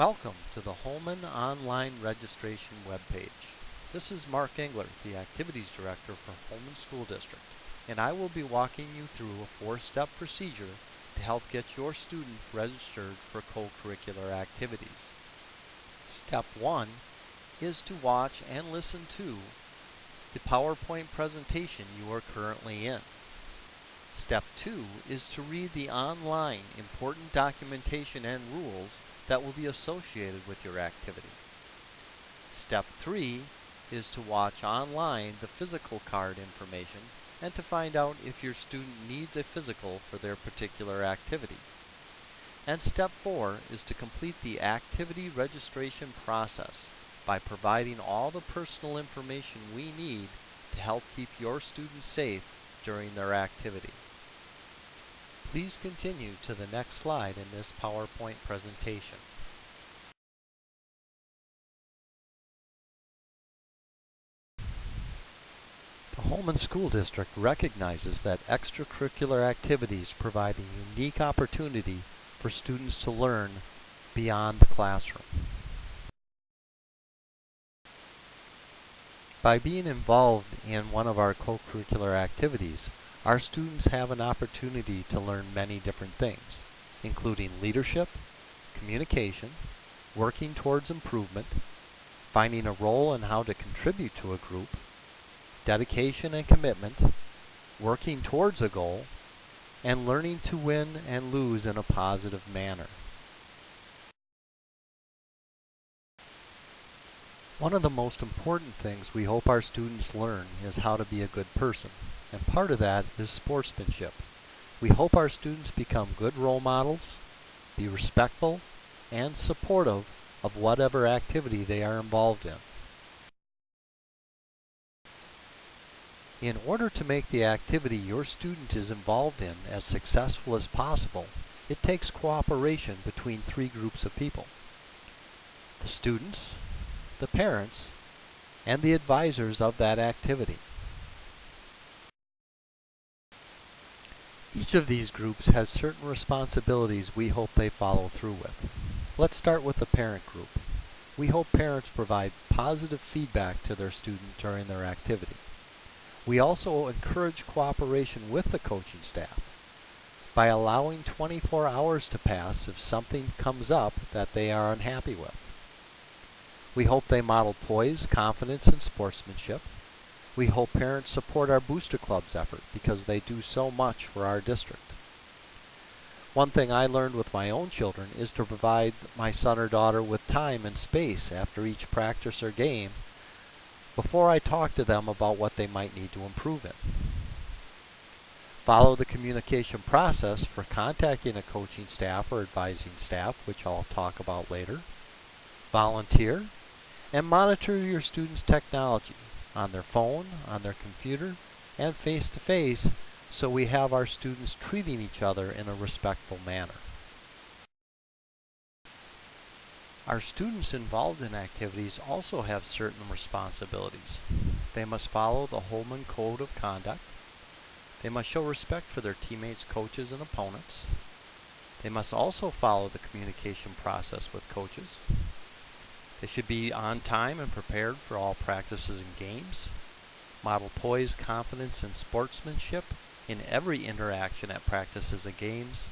Welcome to the Holmen Online Registration webpage. This is Mark Engler, the Activities Director for Holmen School District, and I will be walking you through a four-step procedure to help get your student registered for co-curricular activities. Step 1 is to watch and listen to the PowerPoint presentation you are currently in. Step 2 is to read the online important documentation and rules that will be associated with your activity. Step 3 is to watch online the physical card information and to find out if your student needs a physical for their particular activity. And step 4 is to complete the activity registration process by providing all the personal information we need to help keep your students safe during their activity. Please continue to the next slide in this PowerPoint presentation. The Holmen School District recognizes that extracurricular activities provide a unique opportunity for students to learn beyond the classroom. By being involved in one of our co-curricular activities, our students have an opportunity to learn many different things, including leadership, communication, working towards improvement, finding a role and how to contribute to a group, dedication and commitment, working towards a goal, and learning to win and lose in a positive manner. One of the most important things we hope our students learn is how to be a good person and part of that is sportsmanship. We hope our students become good role models, be respectful, and supportive of whatever activity they are involved in. In order to make the activity your student is involved in as successful as possible, it takes cooperation between three groups of people. The students, the parents, and the advisors of that activity. Each of these groups has certain responsibilities we hope they follow through with. Let's start with the parent group. We hope parents provide positive feedback to their student during their activity. We also encourage cooperation with the coaching staff by allowing 24 hours to pass if something comes up that they are unhappy with. We hope they model poise, confidence, and sportsmanship. We hope parents support our Booster Club's effort because they do so much for our district. One thing I learned with my own children is to provide my son or daughter with time and space after each practice or game before I talk to them about what they might need to improve in. Follow the communication process for contacting a coaching staff or advising staff, which I'll talk about later. Volunteer and monitor your students' technology on their phone, on their computer, and face-to-face -face, so we have our students treating each other in a respectful manner. Our students involved in activities also have certain responsibilities. They must follow the Holmen Code of Conduct. They must show respect for their teammates, coaches, and opponents. They must also follow the communication process with coaches. They should be on time and prepared for all practices and games. Model poise, confidence, and sportsmanship in every interaction at practices and games.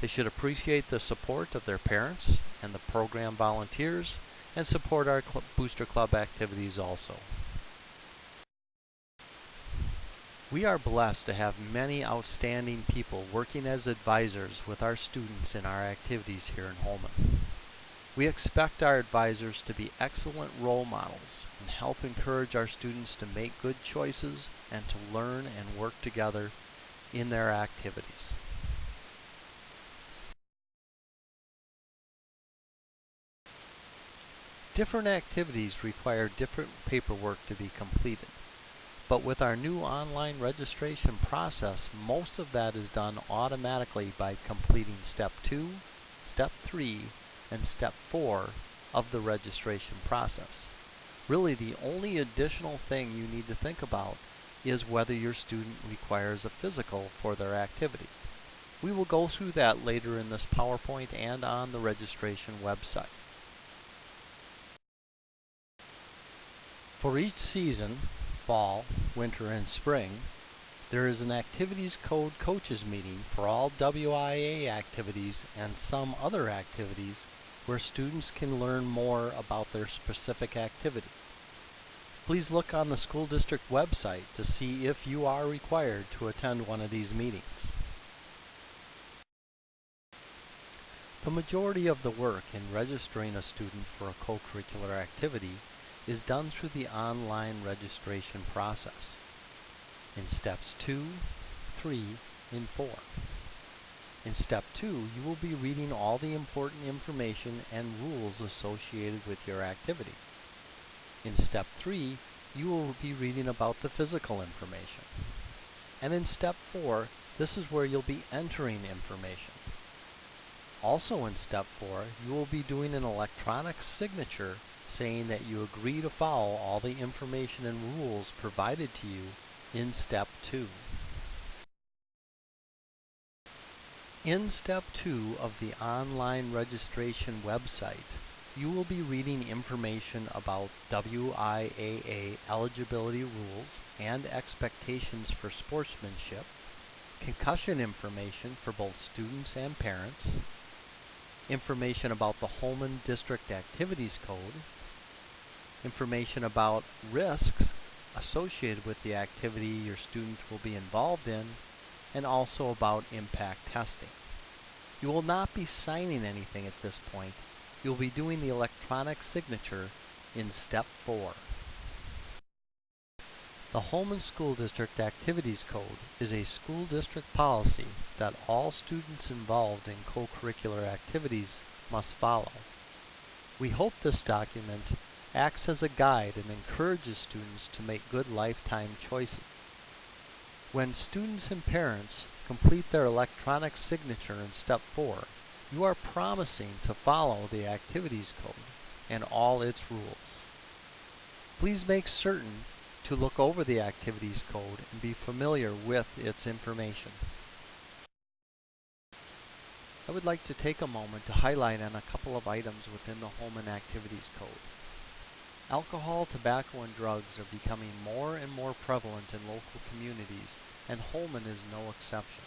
They should appreciate the support of their parents and the program volunteers and support our Cl Booster Club activities also. We are blessed to have many outstanding people working as advisors with our students in our activities here in Holmen. We expect our advisors to be excellent role models and help encourage our students to make good choices and to learn and work together in their activities. Different activities require different paperwork to be completed. But with our new online registration process, most of that is done automatically by completing step 2, step 3, and step four of the registration process. Really the only additional thing you need to think about is whether your student requires a physical for their activity. We will go through that later in this PowerPoint and on the registration website. For each season, fall, winter, and spring, there is an Activities Code Coaches meeting for all WIAA activities and some other activities where students can learn more about their specific activity. Please look on the school district website to see if you are required to attend one of these meetings. The majority of the work in registering a student for a co-curricular activity is done through the online registration process in steps 2, 3, and 4. In step 2, you will be reading all the important information and rules associated with your activity. In step 3, you will be reading about the physical information. And in step 4, this is where you'll be entering information. Also in step 4, you will be doing an electronic signature saying that you agree to follow all the information and rules provided to you in step 2. In step 2 of the online registration website, you will be reading information about WIAA eligibility rules and expectations for sportsmanship, concussion information for both students and parents, information about the Holmen District Activities Code, information about risks associated with the activity your student will be involved in, and also about impact testing. You will not be signing anything at this point. You'll be doing the electronic signature in step 4. The Holmen School District Activities Code is a school district policy that all students involved in co-curricular activities must follow. We hope this document acts as a guide and encourages students to make good lifetime choices. When students and parents complete their electronic signature in step 4, you are promising to follow the activities code and all its rules. Please make certain to look over the activities code and be familiar with its information. I would like to take a moment to highlight on a couple of items within the Holmen Activities Code. Alcohol, tobacco, and drugs are becoming more and more prevalent in local communities, and Holmen is no exception.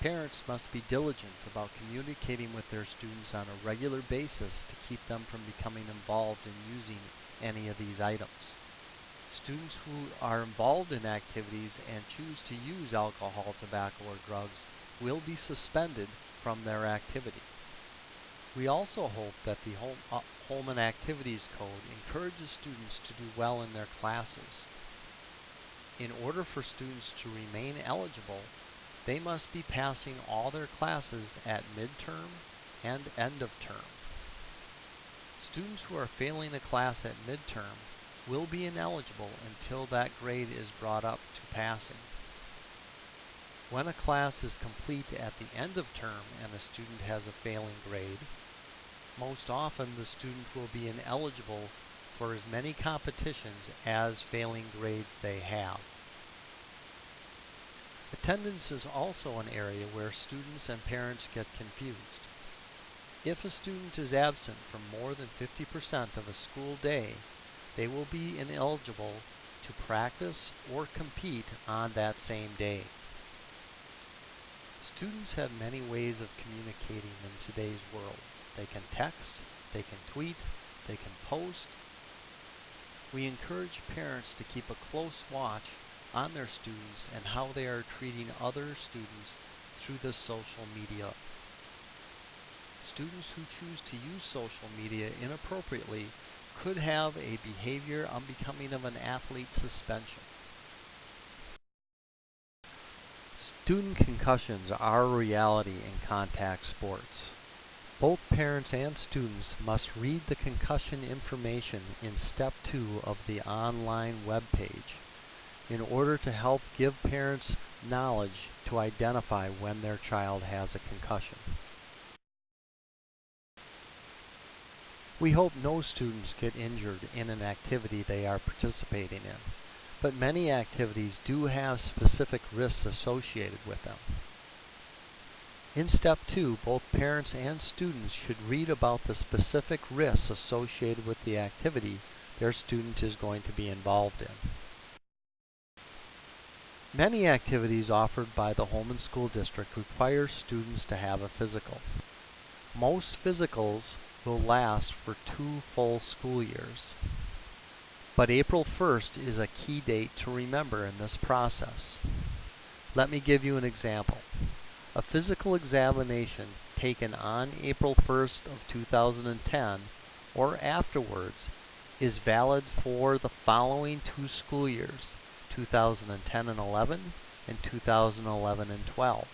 Parents must be diligent about communicating with their students on a regular basis to keep them from becoming involved in using any of these items. Students who are involved in activities and choose to use alcohol, tobacco, or drugs will be suspended from their activity. We also hope that the uh, Holmen Activities Code encourages students to do well in their classes. In order for students to remain eligible, they must be passing all their classes at midterm and end of term. Students who are failing a class at midterm will be ineligible until that grade is brought up to passing. When a class is complete at the end of term and a student has a failing grade, most often the student will be ineligible for as many competitions as failing grades they have. Attendance is also an area where students and parents get confused. If a student is absent from more than 50% of a school day, they will be ineligible to practice or compete on that same day. Students have many ways of communicating in today's world. They can text, they can tweet, they can post. We encourage parents to keep a close watch on their students and how they are treating other students through the social media. Students who choose to use social media inappropriately could have a behavior unbecoming of an athlete suspension. Student concussions are a reality in contact sports. Both parents and students must read the concussion information in step 2 of the online web page in order to help give parents knowledge to identify when their child has a concussion. We hope no students get injured in an activity they are participating in, but many activities do have specific risks associated with them. In step two, both parents and students should read about the specific risks associated with the activity their student is going to be involved in. Many activities offered by the Holmen School District require students to have a physical. Most physicals will last for two full school years. But April 1st is a key date to remember in this process. Let me give you an example. A physical examination taken on April 1st of 2010 or afterwards is valid for the following two school years, 2010 and 11 and 2011 and 12.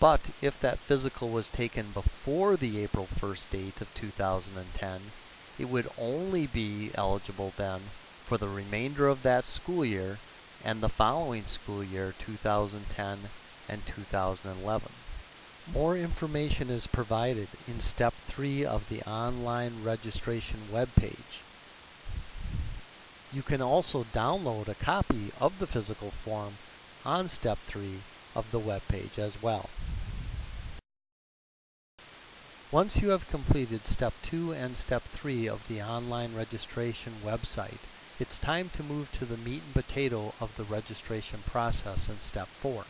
But if that physical was taken before the April 1st date of 2010, it would only be eligible then for the remainder of that school year and the following school year 2010 and 2011. More information is provided in step 3 of the online registration webpage. You can also download a copy of the physical form on step 3 of the webpage as well. Once you have completed step 2 and step 3 of the online registration website, it's time to move to the meat and potato of the registration process in step 4.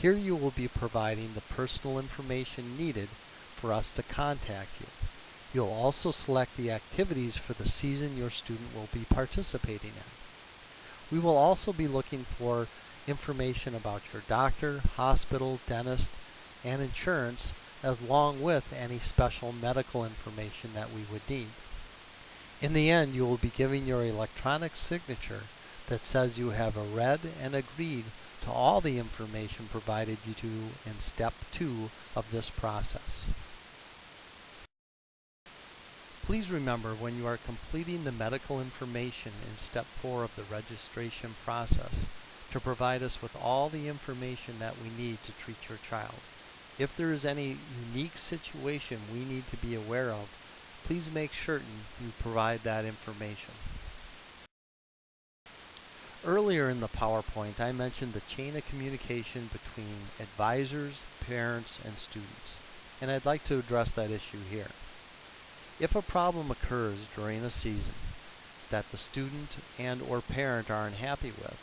Here you will be providing the personal information needed for us to contact you. You'll also select the activities for the season your student will be participating in. We will also be looking for information about your doctor, hospital, dentist, and insurance along with any special medical information that we would need. In the end, you will be giving your electronic signature that says you have read and agreed to all the information provided you to in step two of this process. Please remember when you are completing the medical information in step four of the registration process to provide us with all the information that we need to treat your child. If there is any unique situation we need to be aware of, please make certain you provide that information. Earlier in the PowerPoint, I mentioned the chain of communication between advisors, parents, and students, and I'd like to address that issue here. If a problem occurs during a season that the student and or parent are unhappy with,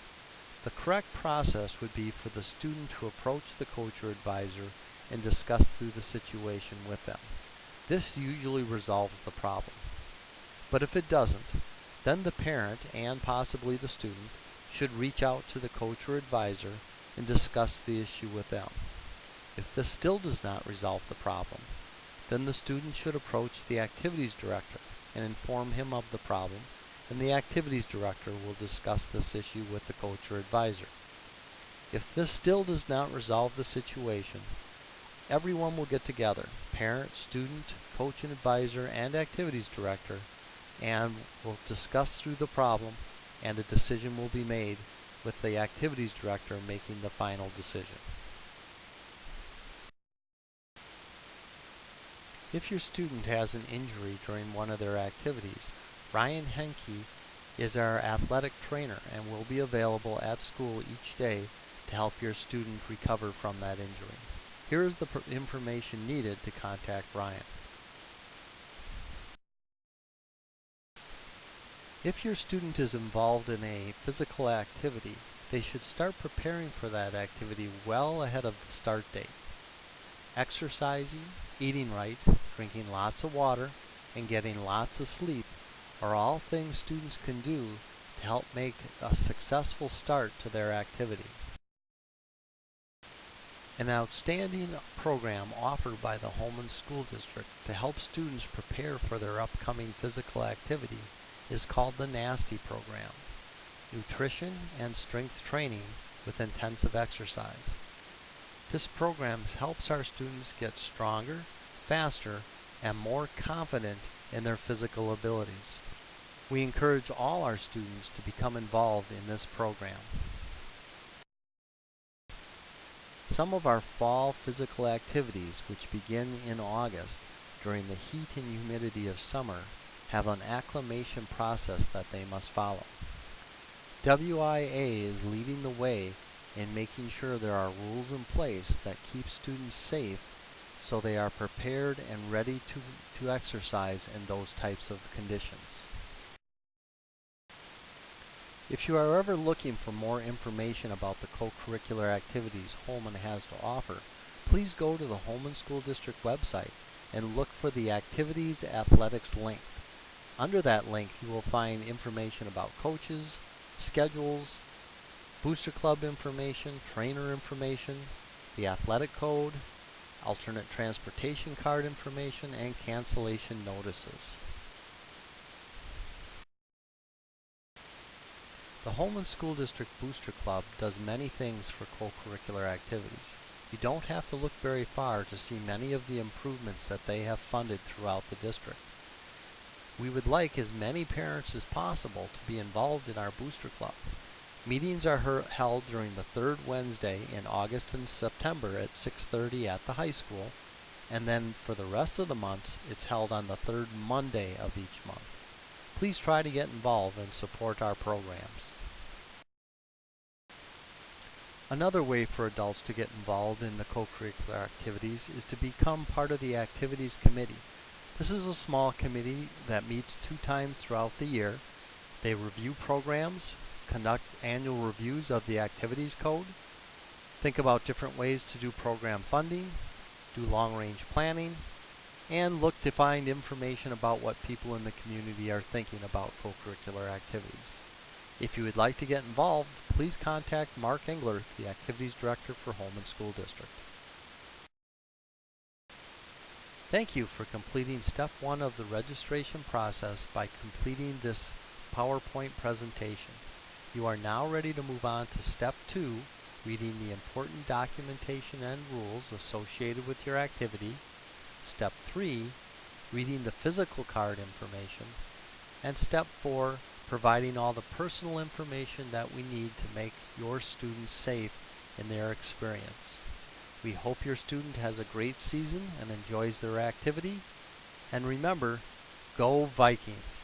the correct process would be for the student to approach the coach or advisor and discuss through the situation with them. This usually resolves the problem. But if it doesn't, then the parent and possibly the student should reach out to the coach or advisor and discuss the issue with them. If this still does not resolve the problem, then the student should approach the activities director and inform him of the problem, and the activities director will discuss this issue with the coach or advisor. If this still does not resolve the situation, everyone will get together, parent, student, coach and advisor, and activities director, and will discuss through the problem and a decision will be made with the activities director making the final decision. If your student has an injury during one of their activities, Ryan Henke is our athletic trainer and will be available at school each day to help your student recover from that injury. Here is the information needed to contact Ryan. If your student is involved in a physical activity, they should start preparing for that activity well ahead of the start date. Exercising, eating right, drinking lots of water, and getting lots of sleep are all things students can do to help make a successful start to their activity. An outstanding program offered by the Holmen School District to help students prepare for their upcoming physical activity is called the NASTY program, Nutrition and Strength Training with Intensive Exercise. This program helps our students get stronger, faster, and more confident in their physical abilities. We encourage all our students to become involved in this program. Some of our fall physical activities, which begin in August during the heat and humidity of summer, have an acclimation process that they must follow. WIAA is leading the way and making sure there are rules in place that keep students safe so they are prepared and ready to, to exercise in those types of conditions. If you are ever looking for more information about the co-curricular activities Holmen has to offer, please go to the Holmen School District website and look for the Activities Athletics link. Under that link, you will find information about coaches, schedules, booster club information, trainer information, the athletic code, alternate transportation card information, and cancellation notices. The Holmen School District Booster Club does many things for co-curricular activities. You don't have to look very far to see many of the improvements that they have funded throughout the district. We would like as many parents as possible to be involved in our Booster Club. Meetings are held during the third Wednesday in August and September at 6.30 at the high school, and then for the rest of the months, it's held on the third Monday of each month. Please try to get involved and support our programs. Another way for adults to get involved in the co-curricular activities is to become part of the activities committee. This is a small committee that meets two times throughout the year. They review programs, conduct annual reviews of the activities code, think about different ways to do program funding, do long-range planning, and look to find information about what people in the community are thinking about co-curricular activities. If you would like to get involved, please contact Mark Engler, the Activities Director for Holmen School District. Thank you for completing step one of the registration process by completing this PowerPoint presentation. You are now ready to move on to step two, reading the important documentation and rules associated with your activity. Step three, reading the physical card information. And step four, providing all the personal information that we need to make your students safe in their experience. We hope your student has a great season and enjoys their activity. And remember, go Vikings!